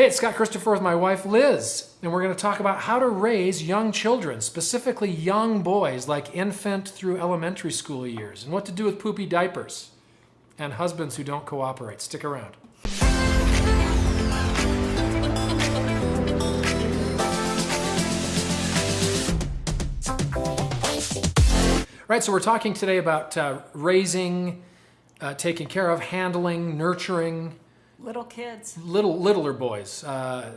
Hey, it's Scott Christopher with my wife Liz, and we're going to talk about how to raise young children, specifically young boys like infant through elementary school years, and what to do with poopy diapers and husbands who don't cooperate. Stick around. Right, so we're talking today about uh, raising, uh, taking care of, handling, nurturing Little kids. little littler boys, uh,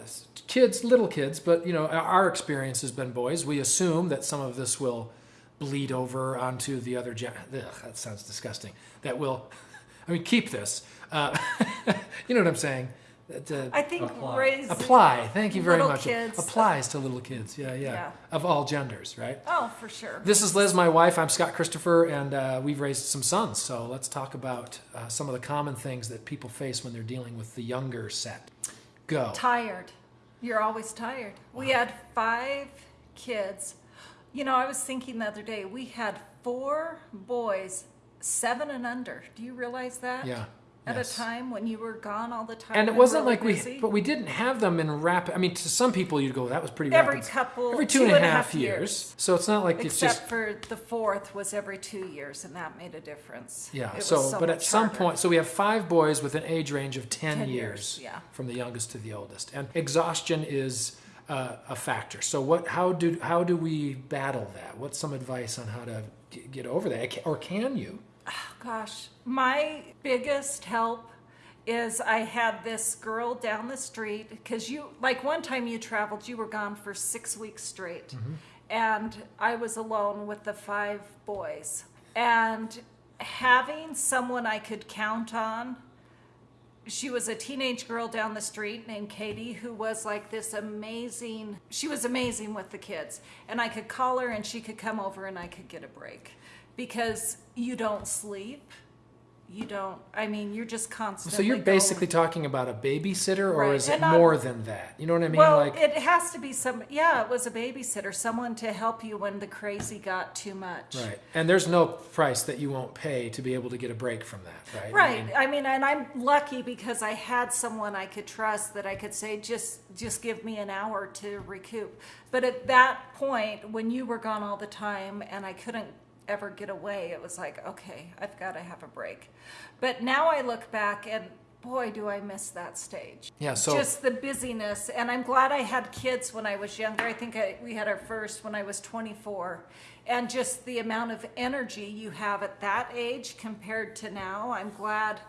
kids, little kids. But you know, our experience has been boys. We assume that some of this will bleed over onto the other. Gen- Ugh, that sounds disgusting. That will, I mean, keep this. Uh, you know what I'm saying? Uh, I think Apply. raise apply. Thank you very much. kids. Applies to little kids. Yeah, yeah, Yeah. Of all genders, right? Oh, for sure. This is Liz, my wife. I'm Scott Christopher, and uh, we've raised some sons. So let's talk about uh, some of the common things that people face when they're dealing with the younger set. Go. tired. You're always tired. We had five kids. You know, I was thinking the other day, we had four boys, seven and under. Do you realize that? Yeah. At yes. a time when you were gone all the time. And it wasn't really like we, but we didn't have them in rapid. I mean, to some people, you'd go, "That was pretty Every rapid." couple- every two two and and a half, years. years. So it's not like it's Except just for the fourth was every two years, and that made a difference. yeah. It was So, but at some harder. point, so we have five boys with an age range of 10, 10 years, years, yeah. from the youngest to the oldest, and exhaustion is uh, a factor. So what? How do how do we battle that? What's some advice on how to g- get over that, or can you? Gosh, my biggest help is I had this girl down the street because you, like one time you traveled, you were gone for six weeks straight. Mm-hmm. And I was alone with the five boys. And having someone I could count on, she was a teenage girl down the street named Katie who was like this amazing, she was amazing with the kids. And I could call her and she could come over and I could get a break because you don't sleep. You don't, I mean, you're just constantly. So you're going- basically talking about a babysitter, or Right, is it and I'm- more than that? You know what I mean? Well, like it has to be some, yeah, it was a babysitter, someone to help you when the crazy got too much. Right. And there's no price that you won't pay to be able to get a break from that, right? I Right. mean, I mean, and I'm lucky because I had someone I could trust that I could say, just just give me an hour to recoup. But at that point, when you were gone all the time and I couldn't ever get away, it was like, okay, I've got to have a break. But now I look back and boy, do I miss that stage. Yeah, so- just the busyness, and I'm glad I had kids when I was younger. I think I, we had our first when I was 24, and just the amount of energy you have at that age compared to now. I'm glad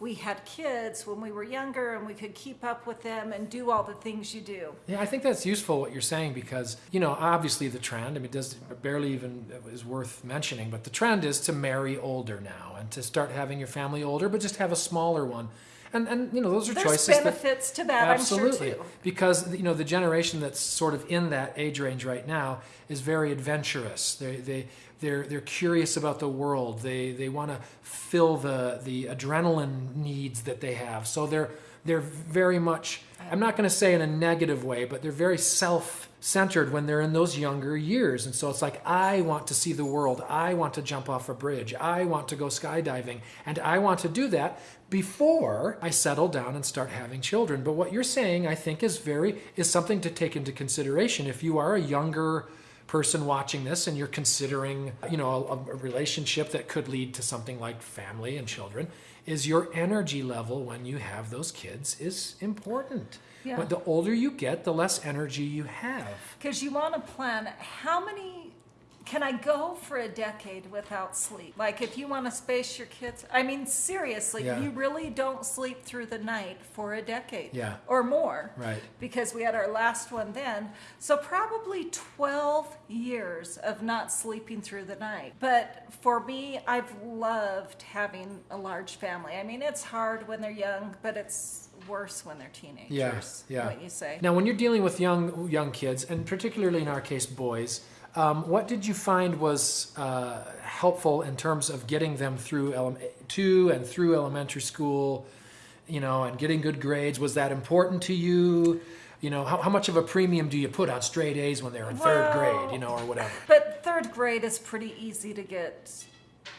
we had kids when we were younger and we could keep up with them and do all the things you do. Yeah, I think that's useful what you're saying because, you know, obviously the trend, I mean, it does barely even is worth mentioning, but the trend is to marry older now and to start having your family older, but just have a smaller one. And, and you know, those are There's choices that benefits to that, Absolutely, I'm sure because you know the generation that's sort of in that age range right now is very adventurous. They they they're they're curious about the world. They they want to fill the the adrenaline needs that they have. So they're they're very much. I'm not going to say in a negative way, but they're very self centered when they're in those younger years. And so it's like, I want to see the world. I want to jump off a bridge. I want to go skydiving. And I want to do that before I settle down and start having children. But what you're saying, I think, is very, is something to take into consideration. If you are a younger person watching this and you're considering, you know, a, a relationship that could lead to something like family and children, is your energy level when you have those kids is important. Yeah. But the older you get, the less energy you have. Because you want to plan how many can I go for a decade without sleep? Like if you want to space your kids, I mean seriously, Yeah. you really don't sleep through the night for a decade Yeah. or more. Right. Because we had our last one then. So probably 12 years of not sleeping through the night. But for me, I've loved having a large family. I mean, it's hard when they're young, but it's worse when they're teenagers. Yeah, yeah. What you say. Now, when you're dealing with young young kids, and particularly in our case, boys, um, what did you find was uh, helpful in terms of getting them through to and through elementary school, you know, and getting good grades? Was that important to you? You know, how, how much of a premium do you put on straight A's when they're in third grade, you know, or whatever? But third grade is pretty easy to get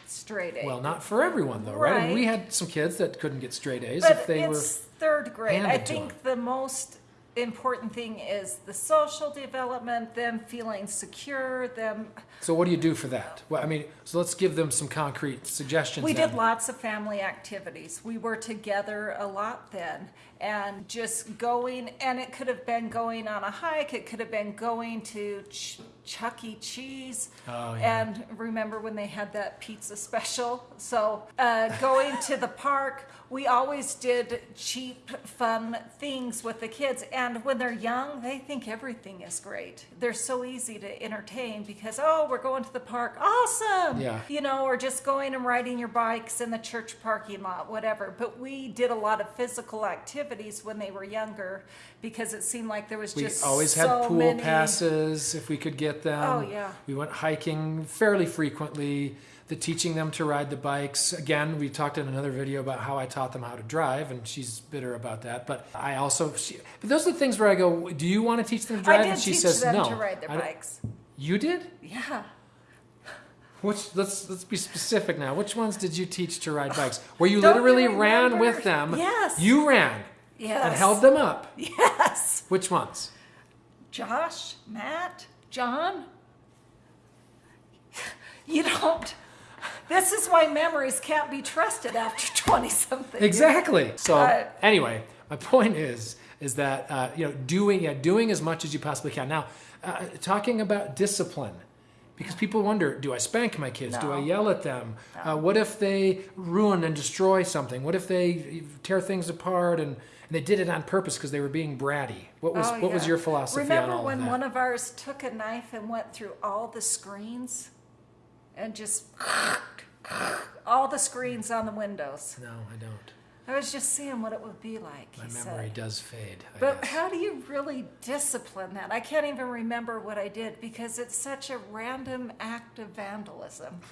straight A's. Well, not for everyone though, right? I mean, we had some kids that couldn't get straight A's but if they were. third grade. I think the most important thing is the social development, them feeling secure, them. So what do you do for that? Well, I mean, so let's give them some concrete suggestions. We then. did lots of family activities. We were together a lot then. And just going, and it could have been going on a hike, it could have been going to Ch- Chuck E. Cheese. Oh, yeah. And remember when they had that pizza special? So, uh, going to the park, we always did cheap, fun things with the kids. And when they're young, they think everything is great. They're so easy to entertain because, oh, we're going to the park. Awesome. Yeah. You know, or just going and riding your bikes in the church parking lot, whatever. But we did a lot of physical activities when they were younger because it seemed like there was We just always so had pool many- passes if we could get them. Oh, yeah. We went hiking fairly frequently. The teaching them to ride the bikes. Again, we talked in another video about how I taught them how to drive, and she's bitter about that. But I also, she, but those are the things where I go, "Do you want to teach them to drive?" I did and she teach says, them "No." to ride their bikes. You did? Yeah. Which let's let's be specific now. Which ones did you teach to ride bikes? Where you Don't you literally ran with them? Yes. You ran Yes. and held them up. Yes. Which ones? Josh, Matt, John. You don't. This is why memories can't be trusted after 20 something. Exactly. So Uh, anyway, my point is is that uh, you know doing yeah doing as much as you possibly can. Now, uh, talking about discipline. Because people wonder, do I spank my kids? Do I yell at them? Uh, what if they ruin and destroy something? What if they tear things apart and, and they did it on purpose because they were being bratty? What was Oh, what was your philosophy Remember on all when of that? one of ours took a knife and went through all the screens and just all the screens on the windows? no, I don't. I was just seeing what it would be like. My memory said. does fade. I But guess. how do you really discipline that? I can't even remember what I did because it's such a random act of vandalism.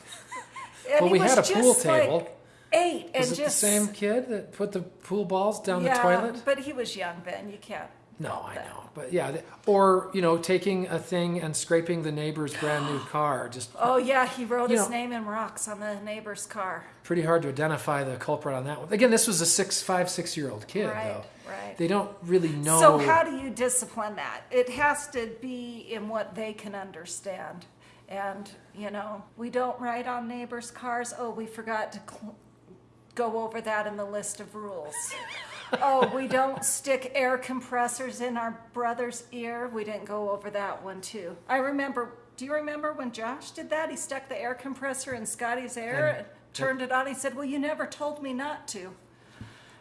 And well, we had a pool just, like, table. Eight and Was it just the same kid that put the pool balls down yeah, the toilet? but he was young then. You can't. No, I that. know, but yeah, or you know, taking a thing and scraping the neighbor's brand new car. Just Oh yeah, he wrote his know- name in rocks on the neighbor's car. pretty hard to identify the culprit on that one. Again, this was a six, five, six year old kid, Right, though. right. They don't really know. So how do you discipline that? It has to be in what they can understand. And, you know, we don't ride on neighbors' cars. Oh, we forgot to cl- go over that in the list of rules. oh, we don't stick air compressors in our brother's ear. We didn't go over that one too. I remember, do you remember when Josh did that? He stuck the air compressor in Scotty's ear And- and turned it on. He said, Well, you never told me not to.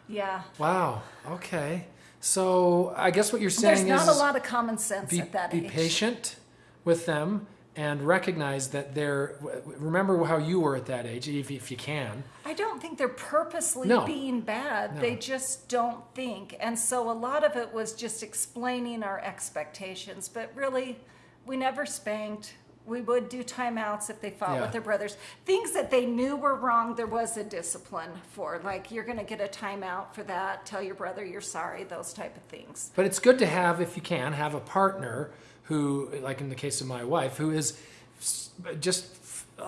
Yeah. Wow. Okay. So I guess what you're saying There's saying not a lot of common sense be, at that be age. Be patient with them and recognize that they're. Remember how you were at that age, if, if you can. I don't think they're purposely No. being bad. No. They just don't think. And so a lot of it was just explaining our expectations. But really, we never spanked. We would do timeouts if they fought Yeah. with their brothers. Things that they knew were wrong, there was a discipline for. Like, you're going to get a timeout for that. Tell your brother you're sorry, those type of things. But it's good to have, if you can, have a partner who, like in the case of my wife, who is just,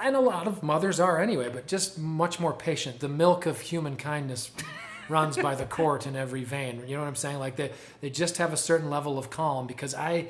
and a lot of mothers are anyway, but just much more patient. The milk of human kindness runs by the court in every vein. You know what I'm saying? Like they, they just have a certain level of calm because I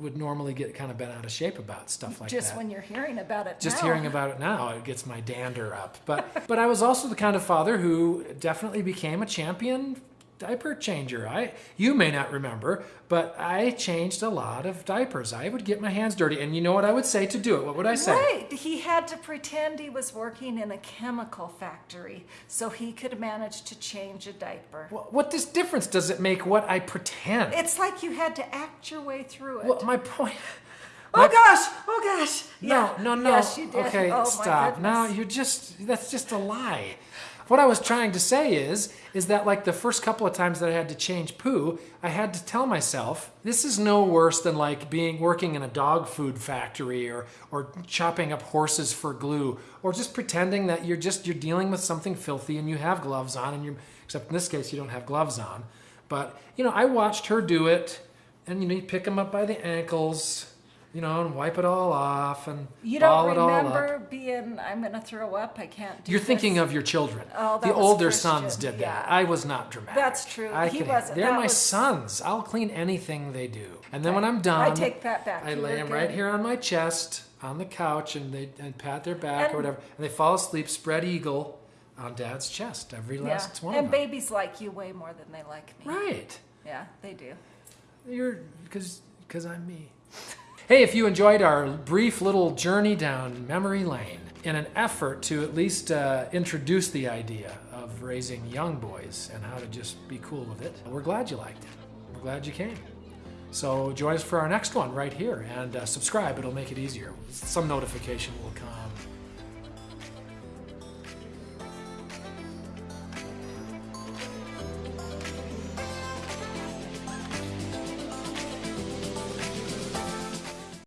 would normally get kind of bent out of shape about stuff like just that Just when you're hearing about it just now. hearing about it now it gets my dander up but but i was also the kind of father who definitely became a champion diaper changer i you may not remember but i changed a lot of diapers i would get my hands dirty and you know what i would say to do it what would i say Right. He had to pretend he was working in a chemical factory so he could manage to change a diaper. Wh- what this difference does it make what i pretend It's like you had to act your way through it. well, my point oh gosh! Oh gosh! No, Yeah. no, no. Yes, you did. Okay, oh, stop. Now you're just that's just a lie. What I was trying to say is is that like the first couple of times that I had to change poo, I had to tell myself this is no worse than like being working in a dog food factory or or chopping up horses for glue or just pretending that you're just you're dealing with something filthy and you have gloves on and you're, except in this case you don't have gloves on. But, you know, I watched her do it and you know, you pick them up by the ankles you know, and wipe it all off and You don't it all up. remember being, I'm going to throw up, I can't do You're thinking of your children. Oh, the older Christian, sons did that. I was not dramatic. That's true. I He could- wasn't. They're That my was- sons. I'll clean anything they do. And then when I'm done, I take that back. I You lay them good. right here on my chest on the couch and they and pat their back And- or whatever, and they fall asleep, spread eagle on Dad's chest. Every Yeah. last one And of them. babies like you way more than they like me. Right. Yeah, they do. You're because because I'm me. Hey, if you enjoyed our brief little journey down memory lane in an effort to at least uh, introduce the idea of raising young boys and how to just be cool with it, we're glad you liked it. We're glad you came. So join us for our next one right here and uh, subscribe. It'll make it easier. Some notification will come